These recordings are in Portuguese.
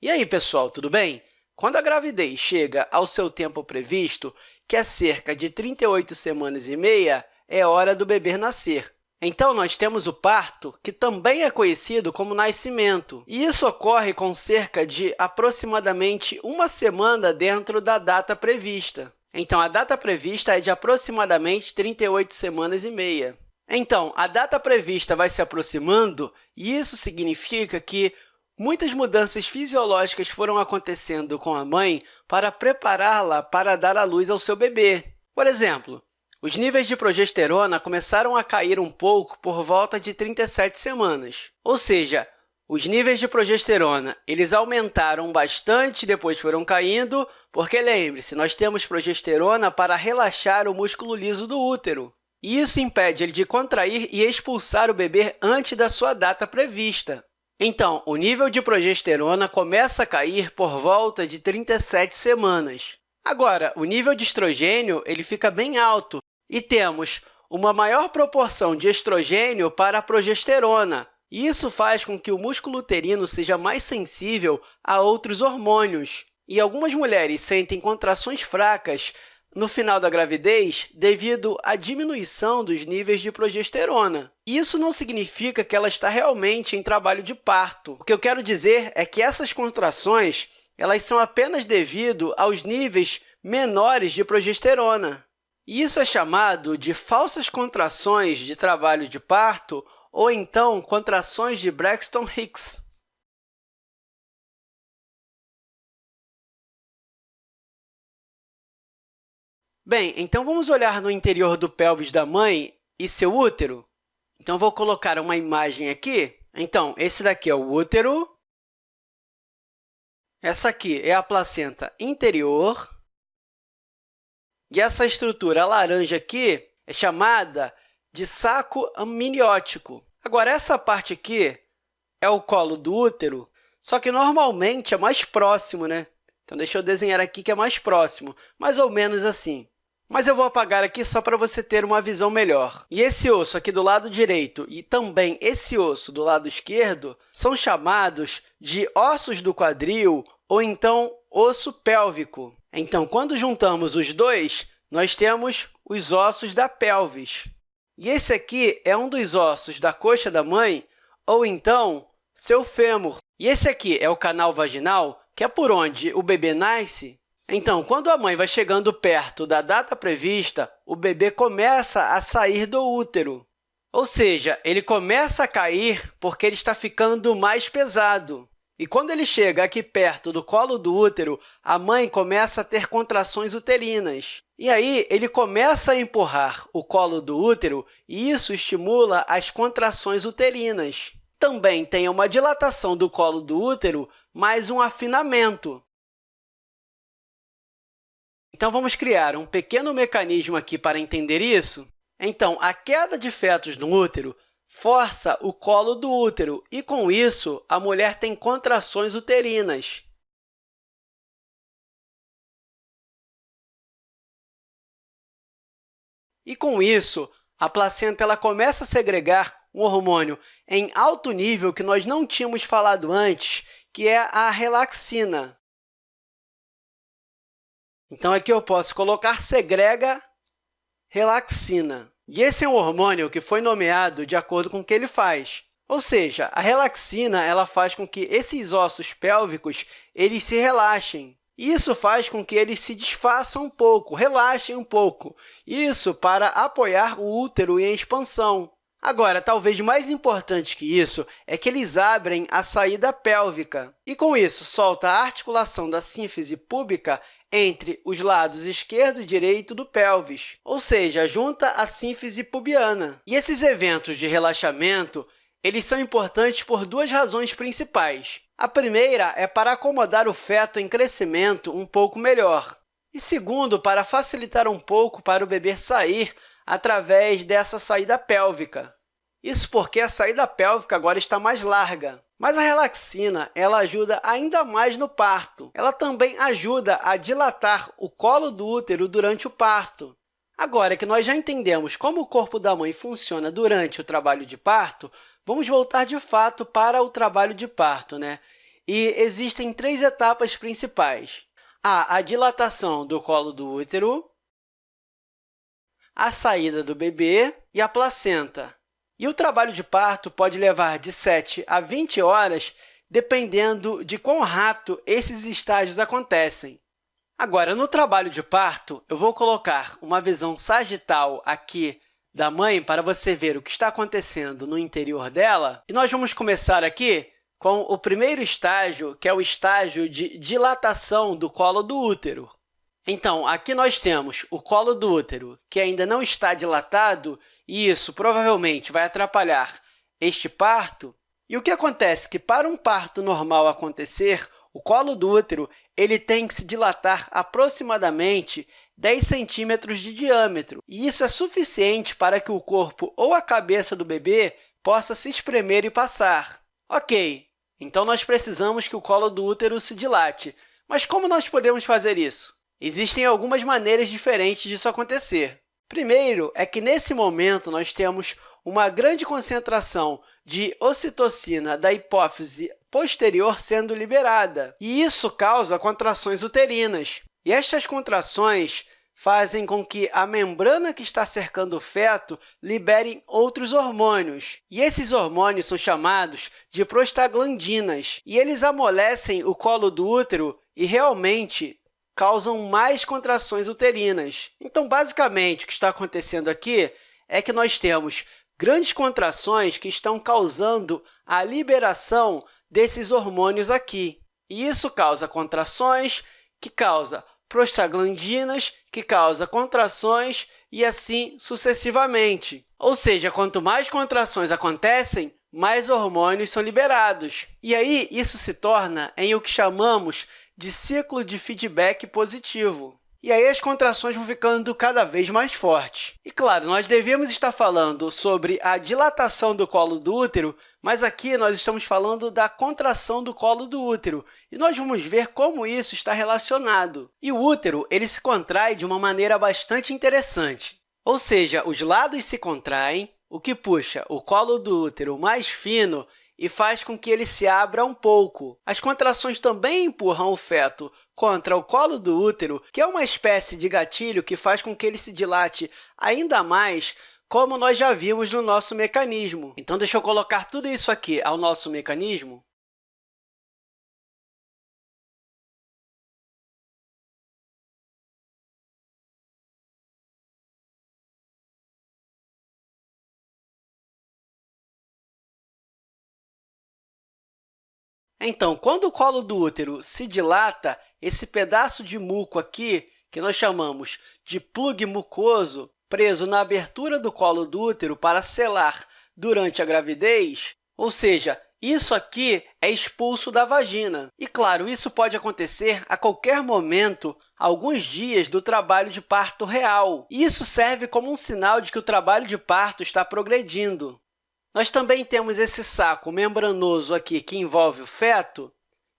E aí, pessoal, tudo bem? Quando a gravidez chega ao seu tempo previsto, que é cerca de 38 semanas e meia, é hora do bebê nascer. Então, nós temos o parto, que também é conhecido como nascimento, e isso ocorre com cerca de aproximadamente uma semana dentro da data prevista. Então, a data prevista é de aproximadamente 38 semanas e meia. Então, a data prevista vai se aproximando, e isso significa que muitas mudanças fisiológicas foram acontecendo com a mãe para prepará-la para dar à luz ao seu bebê. Por exemplo, os níveis de progesterona começaram a cair um pouco por volta de 37 semanas, ou seja, os níveis de progesterona eles aumentaram bastante, depois foram caindo, porque, lembre-se, nós temos progesterona para relaxar o músculo liso do útero. E isso impede ele de contrair e expulsar o bebê antes da sua data prevista. Então, o nível de progesterona começa a cair por volta de 37 semanas. Agora, o nível de estrogênio ele fica bem alto e temos uma maior proporção de estrogênio para a progesterona. Isso faz com que o músculo uterino seja mais sensível a outros hormônios. E algumas mulheres sentem contrações fracas no final da gravidez devido à diminuição dos níveis de progesterona. Isso não significa que ela está realmente em trabalho de parto. O que eu quero dizer é que essas contrações elas são apenas devido aos níveis menores de progesterona. Isso é chamado de falsas contrações de trabalho de parto ou, então, contrações de Braxton-Hicks. Bem, então vamos olhar no interior do pélvis da mãe e seu útero. Então, vou colocar uma imagem aqui. Então, esse daqui é o útero, essa aqui é a placenta interior. E essa estrutura laranja aqui é chamada de saco amniótico. Agora, essa parte aqui é o colo do útero, só que normalmente é mais próximo, né? Então, deixa eu desenhar aqui que é mais próximo, mais ou menos assim. Mas eu vou apagar aqui só para você ter uma visão melhor. E esse osso aqui do lado direito e também esse osso do lado esquerdo são chamados de ossos do quadril ou então osso pélvico. Então, quando juntamos os dois, nós temos os ossos da pelvis. E esse aqui é um dos ossos da coxa da mãe ou então seu fêmur. E esse aqui é o canal vaginal, que é por onde o bebê nasce. Então, quando a mãe vai chegando perto da data prevista, o bebê começa a sair do útero. Ou seja, ele começa a cair porque ele está ficando mais pesado. E quando ele chega aqui perto do colo do útero, a mãe começa a ter contrações uterinas. E aí, ele começa a empurrar o colo do útero e isso estimula as contrações uterinas. Também tem uma dilatação do colo do útero, mais um afinamento. Então, vamos criar um pequeno mecanismo aqui para entender isso? Então, a queda de fetos no útero força o colo do útero e, com isso, a mulher tem contrações uterinas. E, com isso, a placenta ela começa a segregar um hormônio em alto nível que nós não tínhamos falado antes, que é a relaxina. Então, aqui eu posso colocar segrega relaxina. E esse é um hormônio que foi nomeado de acordo com o que ele faz. Ou seja, a relaxina ela faz com que esses ossos pélvicos eles se relaxem. Isso faz com que eles se desfaçam um pouco, relaxem um pouco. Isso para apoiar o útero em expansão. Agora, talvez mais importante que isso é que eles abrem a saída pélvica. E, com isso, solta a articulação da sínfise púbica entre os lados esquerdo e direito do pelvis, ou seja, junta a sínfise pubiana. E esses eventos de relaxamento eles são importantes por duas razões principais. A primeira é para acomodar o feto em crescimento um pouco melhor, e segundo, para facilitar um pouco para o bebê sair através dessa saída pélvica. Isso porque a saída pélvica agora está mais larga. Mas a relaxina ela ajuda ainda mais no parto. Ela também ajuda a dilatar o colo do útero durante o parto. Agora que nós já entendemos como o corpo da mãe funciona durante o trabalho de parto, vamos voltar de fato para o trabalho de parto. Né? e existem três etapas principais. Há a dilatação do colo do útero, a saída do bebê e a placenta. E o trabalho de parto pode levar de 7 a 20 horas, dependendo de quão rápido esses estágios acontecem. Agora, no trabalho de parto, eu vou colocar uma visão sagital aqui da mãe para você ver o que está acontecendo no interior dela. E nós vamos começar aqui com o primeiro estágio, que é o estágio de dilatação do colo do útero. Então, aqui nós temos o colo do útero, que ainda não está dilatado, e isso provavelmente vai atrapalhar este parto. E o que acontece é que, para um parto normal acontecer, o colo do útero ele tem que se dilatar aproximadamente 10 centímetros de diâmetro, e isso é suficiente para que o corpo ou a cabeça do bebê possa se espremer e passar. Ok, então nós precisamos que o colo do útero se dilate, mas como nós podemos fazer isso? Existem algumas maneiras diferentes disso acontecer. Primeiro é que, nesse momento, nós temos uma grande concentração de ocitocina da hipófise posterior sendo liberada, e isso causa contrações uterinas. E estas contrações fazem com que a membrana que está cercando o feto libere outros hormônios. E esses hormônios são chamados de prostaglandinas, e eles amolecem o colo do útero e realmente causam mais contrações uterinas. Então, basicamente, o que está acontecendo aqui é que nós temos grandes contrações que estão causando a liberação desses hormônios aqui. E isso causa contrações, que causa prostaglandinas, que causa contrações e assim sucessivamente. Ou seja, quanto mais contrações acontecem, mais hormônios são liberados. E aí, isso se torna em o que chamamos de ciclo de feedback positivo. E aí as contrações vão ficando cada vez mais fortes. E, claro, nós devemos estar falando sobre a dilatação do colo do útero, mas aqui nós estamos falando da contração do colo do útero, e nós vamos ver como isso está relacionado. E o útero ele se contrai de uma maneira bastante interessante. Ou seja, os lados se contraem, o que puxa o colo do útero mais fino e faz com que ele se abra um pouco. As contrações também empurram o feto contra o colo do útero, que é uma espécie de gatilho que faz com que ele se dilate ainda mais, como nós já vimos no nosso mecanismo. Então, deixa eu colocar tudo isso aqui ao nosso mecanismo. Então, quando o colo do útero se dilata, esse pedaço de muco aqui, que nós chamamos de plug mucoso, preso na abertura do colo do útero para selar durante a gravidez, ou seja, isso aqui é expulso da vagina. E, claro, isso pode acontecer a qualquer momento, alguns dias do trabalho de parto real. Isso serve como um sinal de que o trabalho de parto está progredindo. Nós também temos esse saco membranoso aqui que envolve o feto,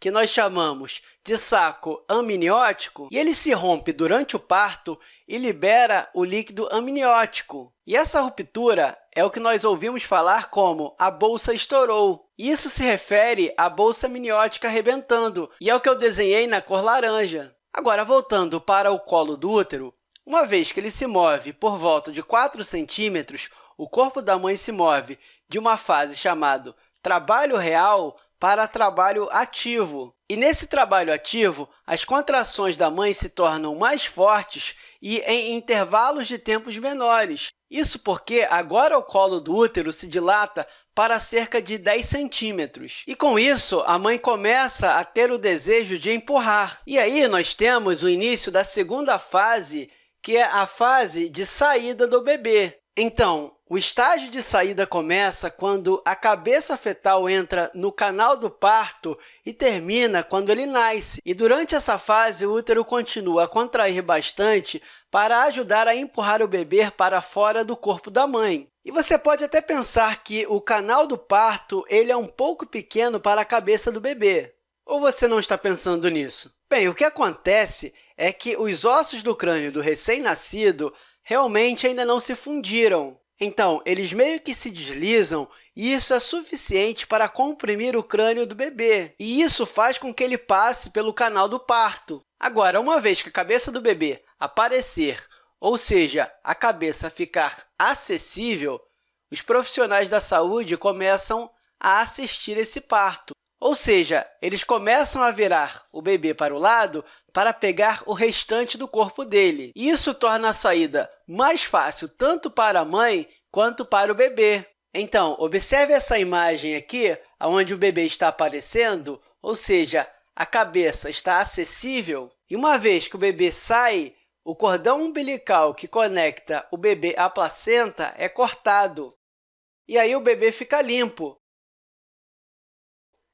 que nós chamamos de saco amniótico, e ele se rompe durante o parto e libera o líquido amniótico. E essa ruptura é o que nós ouvimos falar como a bolsa estourou. Isso se refere à bolsa amniótica arrebentando, e é o que eu desenhei na cor laranja. Agora, voltando para o colo do útero, uma vez que ele se move por volta de 4 centímetros, o corpo da mãe se move de uma fase chamada trabalho real para trabalho ativo. E nesse trabalho ativo, as contrações da mãe se tornam mais fortes e em intervalos de tempos menores. Isso porque agora o colo do útero se dilata para cerca de 10 centímetros. E, com isso, a mãe começa a ter o desejo de empurrar. E aí nós temos o início da segunda fase, que é a fase de saída do bebê. Então, o estágio de saída começa quando a cabeça fetal entra no canal do parto e termina quando ele nasce. E durante essa fase, o útero continua a contrair bastante para ajudar a empurrar o bebê para fora do corpo da mãe. E você pode até pensar que o canal do parto ele é um pouco pequeno para a cabeça do bebê. Ou você não está pensando nisso? Bem, o que acontece é que os ossos do crânio do recém-nascido realmente ainda não se fundiram. Então, eles meio que se deslizam e isso é suficiente para comprimir o crânio do bebê, e isso faz com que ele passe pelo canal do parto. Agora, uma vez que a cabeça do bebê aparecer, ou seja, a cabeça ficar acessível, os profissionais da saúde começam a assistir esse parto. Ou seja, eles começam a virar o bebê para o lado para pegar o restante do corpo dele. Isso torna a saída mais fácil tanto para a mãe quanto para o bebê. Então, observe essa imagem aqui, onde o bebê está aparecendo, ou seja, a cabeça está acessível. E uma vez que o bebê sai, o cordão umbilical que conecta o bebê à placenta é cortado. E aí o bebê fica limpo.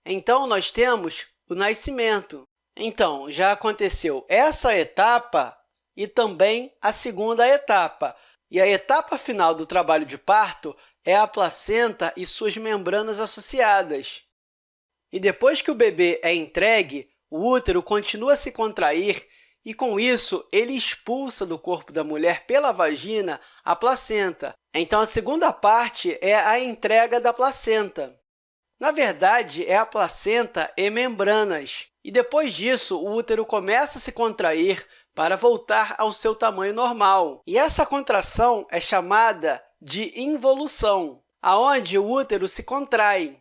Então, nós temos o nascimento. Então, já aconteceu essa etapa e também a segunda etapa. E a etapa final do trabalho de parto é a placenta e suas membranas associadas. E depois que o bebê é entregue, o útero continua a se contrair e, com isso, ele expulsa do corpo da mulher pela vagina a placenta. Então, a segunda parte é a entrega da placenta. Na verdade, é a placenta e membranas. E depois disso, o útero começa a se contrair para voltar ao seu tamanho normal. E essa contração é chamada de involução, aonde o útero se contrai.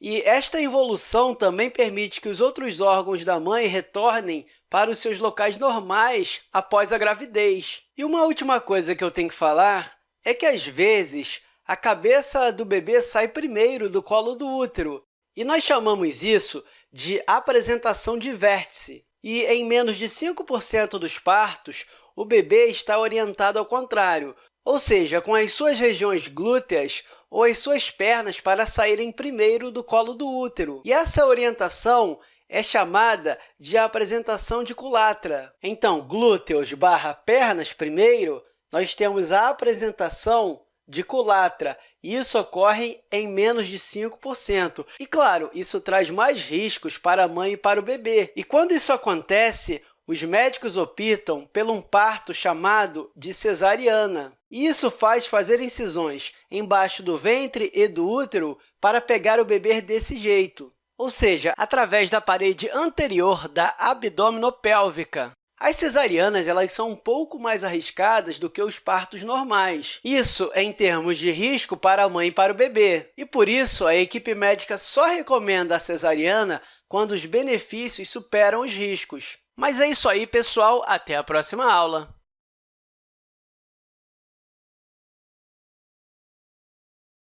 E esta involução também permite que os outros órgãos da mãe retornem para os seus locais normais após a gravidez. E uma última coisa que eu tenho que falar é que, às vezes, a cabeça do bebê sai primeiro do colo do útero, e nós chamamos isso de apresentação de vértice. E em menos de 5% dos partos, o bebê está orientado ao contrário, ou seja, com as suas regiões glúteas ou as suas pernas para saírem primeiro do colo do útero. E essa orientação é chamada de apresentação de culatra. Então, glúteos barra pernas primeiro, nós temos a apresentação de culatra, isso ocorre em menos de 5%. E, claro, isso traz mais riscos para a mãe e para o bebê. E quando isso acontece, os médicos optam por um parto chamado de cesariana. Isso faz fazer incisões embaixo do ventre e do útero para pegar o bebê desse jeito ou seja, através da parede anterior da abdominopélvica. As cesarianas elas são um pouco mais arriscadas do que os partos normais. Isso é em termos de risco para a mãe e para o bebê. E, por isso, a equipe médica só recomenda a cesariana quando os benefícios superam os riscos. Mas é isso aí, pessoal. Até a próxima aula!